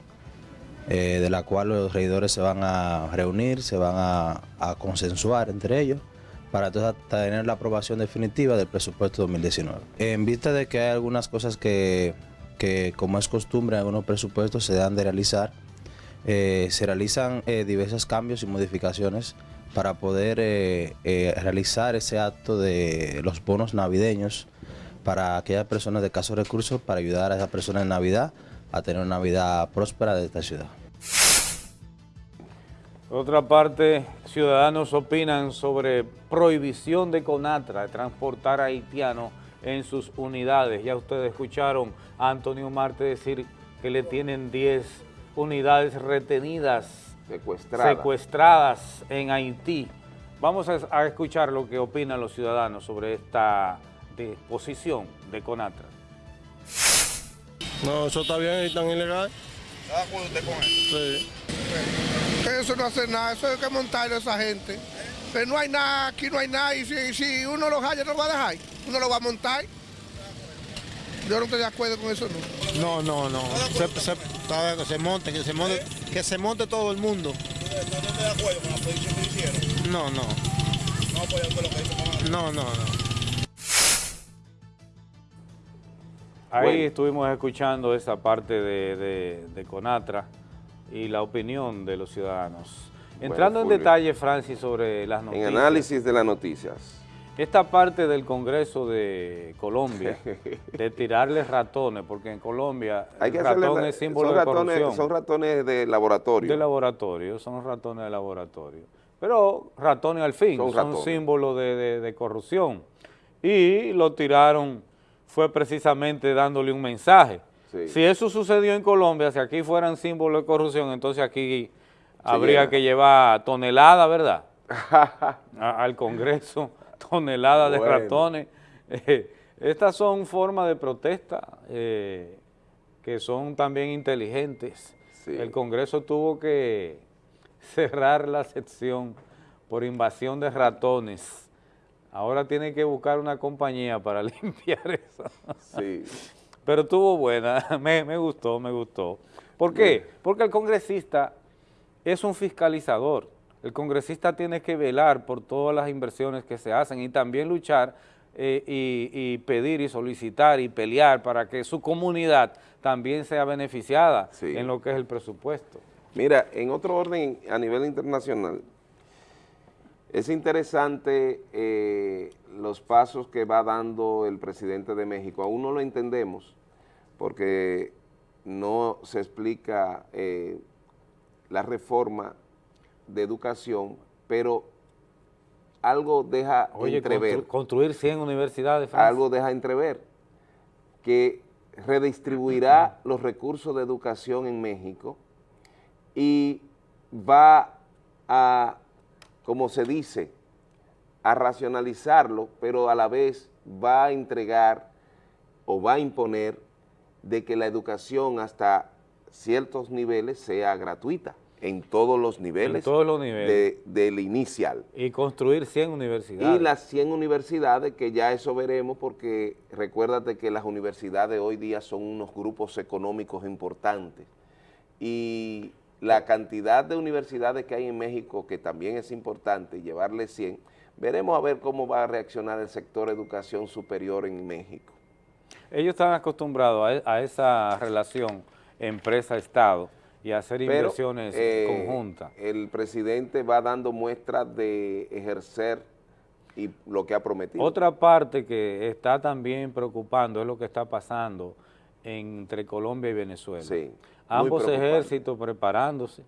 eh, de la cual los regidores se van a reunir, se van a, consensuar entre ellos para entonces tener la aprobación definitiva del presupuesto 2019. En vista de que hay algunas cosas que, como es costumbre en algunos presupuestos, se dan de realizar, eh, se realizan eh, diversos cambios y modificaciones para poder eh, eh, realizar ese acto de los bonos navideños para aquellas personas de casos recursos, para ayudar a esas personas en Navidad a tener una Navidad próspera de esta ciudad. otra parte, ciudadanos opinan sobre prohibición de Conatra de transportar haitianos en sus unidades. Ya ustedes escucharon a Antonio Marte decir que le tienen 10 unidades retenidas secuestradas. en Haití. Vamos a, escuchar lo que opinan los ciudadanos sobre esta disposición de CONATRA. No, eso está bien y tan ilegal. ¿Está de acuerdo usted con eso? Sí. Eso no hace nada, eso hay que montarlo a esa gente. Pero no hay nada, aquí no hay nada, y si, uno lo haya, no lo va a dejar. Uno lo va a montar. Yo no estoy de acuerdo con eso, no. No, no, no. Se, se, se monte, que se monte, que se monte todo el mundo. ¿No estás de acuerdo con la posición que hicieron? No, no. No apoyando lo que hizo No, no, no. Ahí estuvimos escuchando esa parte de, de, Conatra y la opinión de los ciudadanos. Entrando en detalle, Francis, sobre las noticias. En análisis de las noticias. Esta parte del Congreso de Colombia, de tirarle ratones, porque en Colombia el ratón es símbolo de corrupción. Son ratones de laboratorio. De laboratorio, son ratones de laboratorio. Pero ratones al fin, son, símbolos de, corrupción. Y lo tiraron, fue precisamente dándole un mensaje. Si eso sucedió en Colombia, si aquí fueran símbolos de corrupción, entonces aquí habría que llevar toneladas, ¿verdad? al Congreso toneladas de ratones. Eh, estas son formas de protesta eh, que son también inteligentes. El Congreso tuvo que cerrar la sección por invasión de ratones. Ahora tiene que buscar una compañía para limpiar eso. Sí. Pero estuvo buena, me, me gustó, me gustó. ¿Por qué? Porque el congresista es un fiscalizador. El congresista tiene que velar por todas las inversiones que se hacen y también luchar eh, y, y pedir y solicitar y pelear para que su comunidad también sea beneficiada Sí. en lo que es el presupuesto. Mira, en otro orden a nivel internacional, es interesante eh, los pasos que va dando el presidente de México. Aún no lo entendemos porque no se explica eh, la reforma de educación, pero algo deja Oye, entrever. constru- construir 100 universidades, Francis. algo deja entrever que redistribuirá los recursos de educación en México y va a, como se dice, a racionalizarlo, pero a la vez va a entregar o va a imponer de que la educación hasta ciertos niveles sea gratuita, en todos los niveles, todos los niveles. de- del inicial. Y construir 100 universidades. Y las 100 universidades, que ya eso veremos, porque recuérdate que las universidades hoy día son unos grupos económicos importantes. Y la cantidad de universidades que hay en México, que también es importante, llevarle 100, veremos a ver cómo va a reaccionar el sector educación superior en México. Ellos están acostumbrados a, e- a esa relación empresa-estado y hacer Pero, inversiones eh, conjuntas. El presidente va dando muestras de ejercer y lo que ha prometido. Otra parte que está también preocupando es lo que está pasando entre Colombia y Venezuela. Sí, Ambos ejércitos preparándose,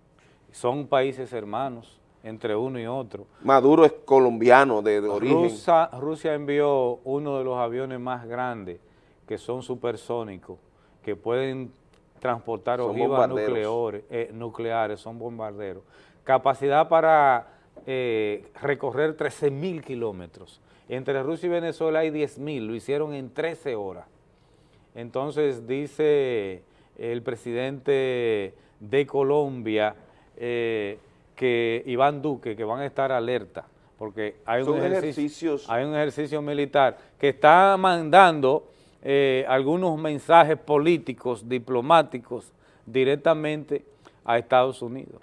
son países hermanos entre uno y otro. Maduro es colombiano de, de origen. Rusia, Rusia envió uno de los aviones más grandes, que son supersónicos, que pueden transportar ojivas nucleares, eh, nucleares, son bombarderos. Capacidad para eh, recorrer 13 mil kilómetros. Entre Rusia y Venezuela hay 10 mil, lo hicieron en 13 horas. Entonces dice el presidente de Colombia eh, que Iván Duque que van a estar alerta porque hay un ejercicio, ejercicios- hay un ejercicio militar que está mandando eh, algunos mensajes políticos, diplomáticos directamente a Estados Unidos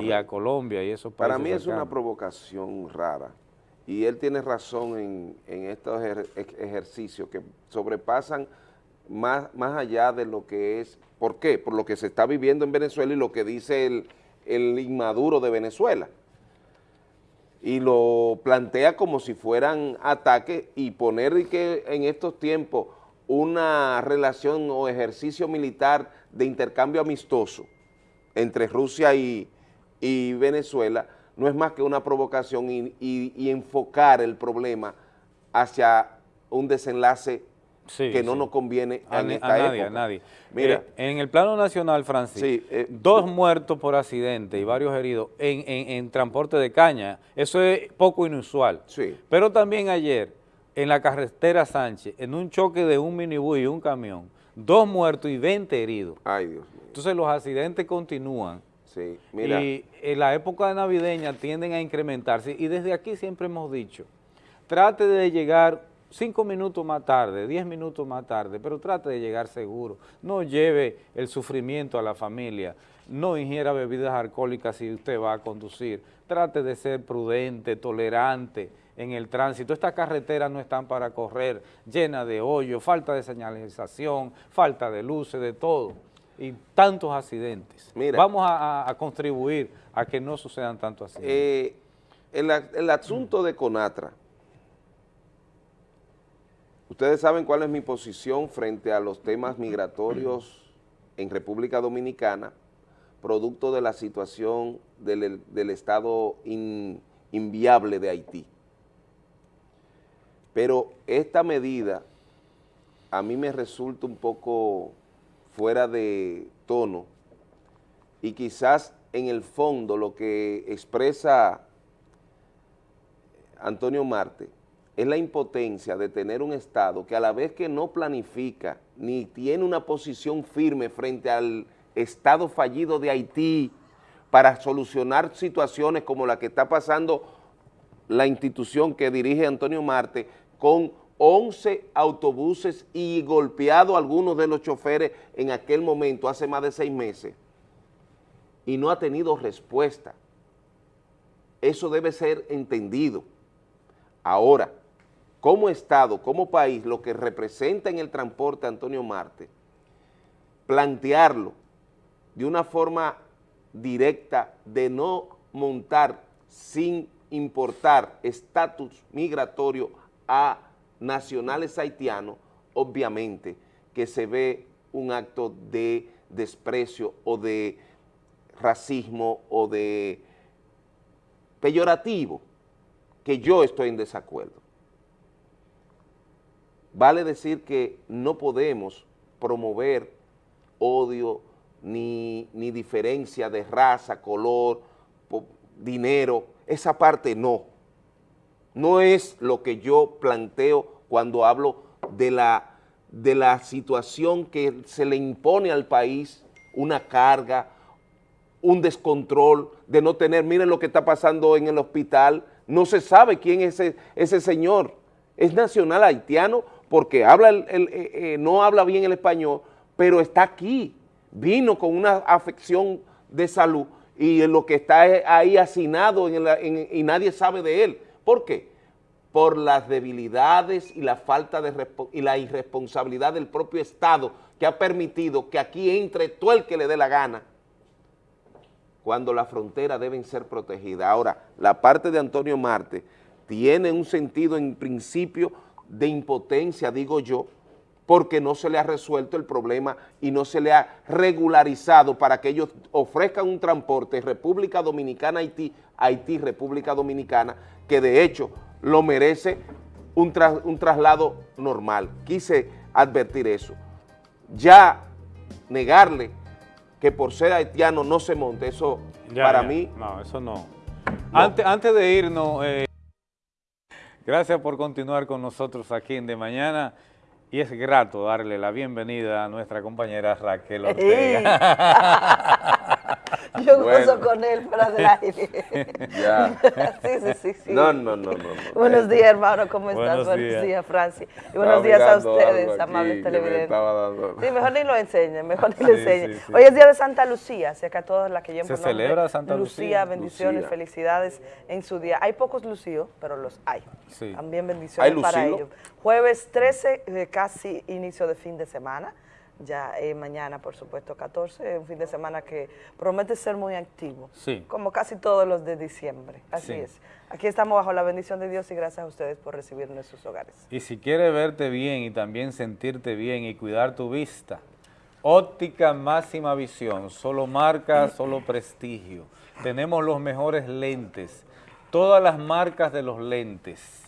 y a Colombia y esos países Para mí es una provocación rara y él tiene razón en, en estos ejer- ej- ejercicios que sobrepasan más, más allá de lo que es, ¿por qué? Por lo que se está viviendo en Venezuela y lo que dice el, el inmaduro de Venezuela. Y lo plantea como si fueran ataques y poner que en estos tiempos una relación o ejercicio militar de intercambio amistoso entre Rusia y, y Venezuela no es más que una provocación y- y enfocar el problema hacia un desenlace Sí, que no sí. nos conviene a, en esta a nadie, época. a nadie. Mira, Eh, en el plano nacional, Francis, Sí, eh, dos muertos por accidente y varios heridos en, en- en transporte de caña, eso es poco inusual. Sí. Pero también ayer, en la carretera Sánchez, en un choque de un minibús y un camión, dos muertos y 20 heridos. Ay, Dios mío. Entonces los accidentes continúan. Sí, mira. Y en la época navideña tienden a incrementarse y desde aquí siempre hemos dicho, trate de llegar cinco minutos más tarde, diez minutos más tarde, pero trate de llegar seguro. No lleve el sufrimiento a la familia, no ingiera bebidas alcohólicas si usted va a conducir. Trate de ser prudente, tolerante en el tránsito. Estas carreteras no están para correr, llenas de hoyos, falta de señalización, falta de luces, de todo. Y tantos accidentes. Mira. Vamos a, a- a contribuir a que no sucedan tantos accidentes. Eh, el asunto de Conatra, ustedes saben cuál es mi posición frente a los temas migratorios en República Dominicana, producto de la situación del, estado in- inviable de Haití. Pero esta medida a mí me resulta un poco fuera de tono y quizás en el fondo lo que expresa Antonio Marte es la impotencia de tener un Estado que a la vez que no planifica ni tiene una posición firme frente al Estado fallido de Haití para solucionar situaciones como la que está pasando la institución que dirige Antonio Marte con 11 autobuses y golpeado a algunos de los choferes en aquel momento, hace más de seis meses, y no ha tenido respuesta. Eso debe ser entendido. Ahora, como Estado, como país, lo que representa en el transporte Antonio Marte, plantearlo de una forma directa de no montar sin importar estatus migratorio a nacionales haitianos, obviamente que se ve un acto de desprecio o de racismo o de peyorativo, que yo estoy en desacuerdo. Vale decir que no podemos promover odio ni, ni diferencia de raza, color, dinero, esa parte no. No es lo que yo planteo cuando hablo de la, de la situación que se le impone al país, una carga, un descontrol de no tener, miren lo que está pasando en el hospital, no se sabe quién es ese, ese señor, es nacional haitiano porque habla el, eh, eh, no habla bien el español, pero está aquí, vino con una afección de salud y lo que está ahí hacinado y nadie sabe de él. ¿Por qué? Por las debilidades y la falta de y la irresponsabilidad del propio Estado que ha permitido que aquí entre todo el que le dé la gana cuando las fronteras deben ser protegidas. Ahora, la parte de Antonio Marte tiene un sentido en principio de impotencia, digo yo, porque no se le ha resuelto el problema y no se le ha regularizado para que ellos ofrezcan un transporte República Dominicana, Haití, Haití, República Dominicana, que de hecho lo merece un, un traslado normal. Quise advertir eso. Ya negarle que por ser haitiano no se monte, eso para mí... No, eso no. Antes, antes de irnos, eh, gracias por continuar con nosotros aquí en De Mañana. Y es grato darle la bienvenida a nuestra compañera Raquel Ortega. Yo gozo con él fuera del aire. ya. sí, sí, sí, sí. No, no, no, no. Buenos días, hermano, ¿cómo estás? Buenos, días, Francis. Y buenos días a ustedes, amables televidentes. Sí, mejor ni lo enseñen, mejor ni lo enseñen. Hoy es día de Santa Lucía, así que a todos las que llevan por celebra Santa Lucía. Lucía, bendiciones, felicidades en su día. Hay pocos lucidos, pero los hay. Sí. También bendiciones para ellos. Jueves 13, casi inicio de fin de semana ya eh, mañana, por supuesto, 14, un fin de semana que promete ser muy activo, sí. como casi todos los de diciembre, así es. Aquí estamos bajo la bendición de Dios y gracias a ustedes por recibirnos en sus hogares. Y si quieres verte bien y también sentirte bien y cuidar tu vista, óptica máxima visión, solo marca, solo prestigio. Tenemos los mejores lentes, todas las marcas de los lentes,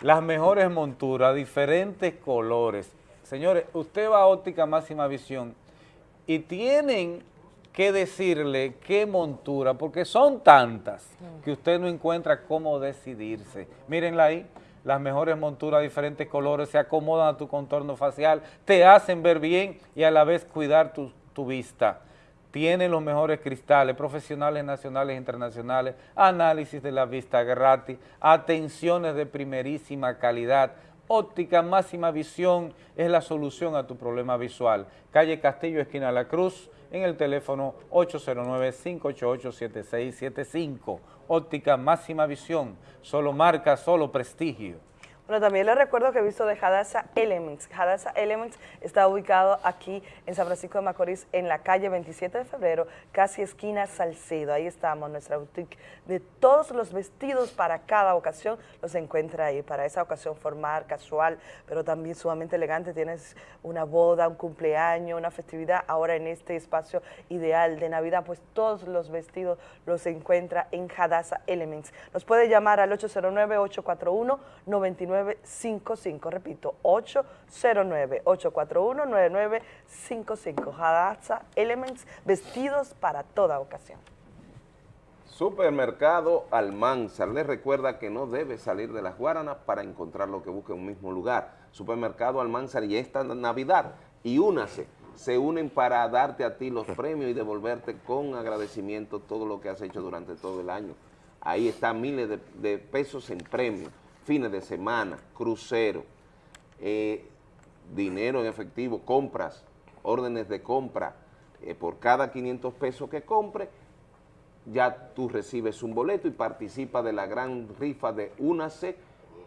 las mejores monturas, diferentes colores, Señores, usted va a óptica máxima visión y tienen que decirle qué montura, porque son tantas que usted no encuentra cómo decidirse. Mírenla ahí, las mejores monturas, diferentes colores, se acomodan a tu contorno facial, te hacen ver bien y a la vez cuidar tu, tu vista. Tienen los mejores cristales, profesionales nacionales e internacionales, análisis de la vista gratis, atenciones de primerísima calidad, Óptica Máxima Visión es la solución a tu problema visual. Calle Castillo, esquina La Cruz, en el teléfono 809-588-7675. Óptica Máxima Visión, solo marca, solo prestigio. Bueno, también les recuerdo que he visto de Hadassah Elements. Hadassah Elements está ubicado aquí en San Francisco de Macorís, en la calle 27 de febrero, casi esquina Salcedo. Ahí estamos, nuestra boutique de todos los vestidos para cada ocasión los encuentra ahí. Para esa ocasión formal, casual, pero también sumamente elegante. Tienes una boda, un cumpleaños, una festividad. Ahora en este espacio ideal de Navidad, pues todos los vestidos los encuentra en Hadassah Elements. Nos puede llamar al 809 841 99 9955. Repito, 809-841-9955. Hadassah Elements, vestidos para toda ocasión. Supermercado Almanzar. Les recuerda que no debe salir de las Guaranas para encontrar lo que busca en un mismo lugar. Supermercado Almanzar y esta Navidad. Y únase, se unen para darte a ti los premios y devolverte con agradecimiento todo lo que has hecho durante todo el año. Ahí están miles de, de pesos en premios fines de semana, crucero, eh, dinero en efectivo, compras, órdenes de compra, eh, por cada 500 pesos que compre, ya tú recibes un boleto y participas de la gran rifa de Únase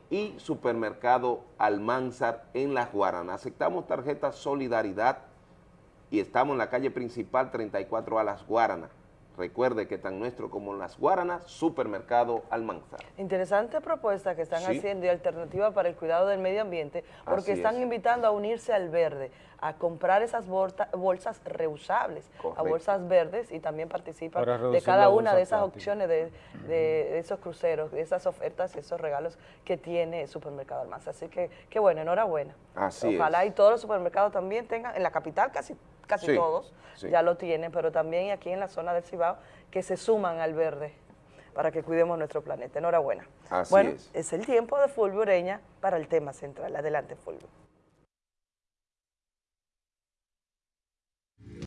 y Supermercado Almanzar en Las Guaranas. Aceptamos tarjeta Solidaridad y estamos en la calle principal 34 a Las Guaranas. Recuerde que tan nuestro como Las Guaranas, Supermercado Almanzar. Interesante propuesta que están Sí. haciendo y alternativa para el cuidado del medio ambiente, porque Así están es. invitando a unirse al verde, a comprar esas bolsas reusables, a bolsas verdes y también participan de cada una de esas plástica. opciones de, de- de esos cruceros, de esas ofertas, esos regalos que tiene el supermercado Almanzar. Así que, qué bueno, enhorabuena. Así Ojalá y todos los supermercados también tengan, en la capital casi, casi Sí, todos sí. ya lo tienen, pero también aquí en la zona del Cibao, que se suman al verde para que cuidemos nuestro planeta. Enhorabuena. Así bueno, es. es el tiempo de Fulvio Ureña para el tema central. Adelante, Fulvio.